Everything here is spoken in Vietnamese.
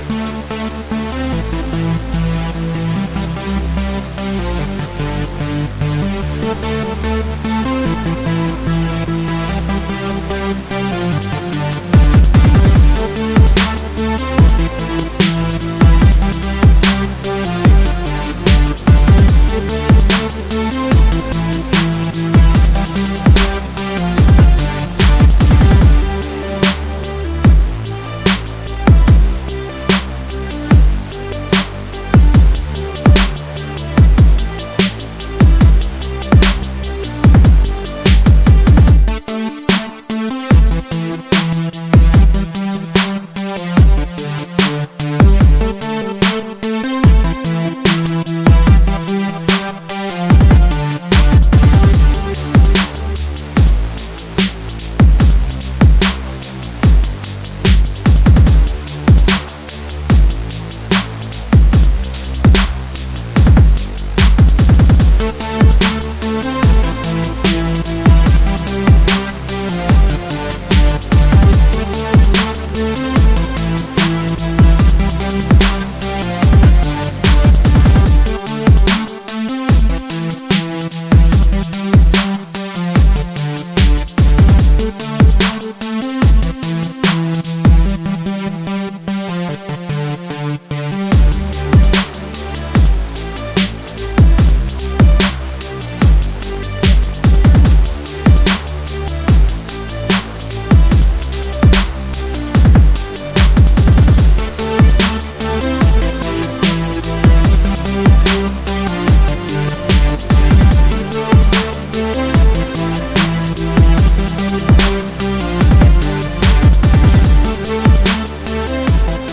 We'll be right back. We'll be right back. Thank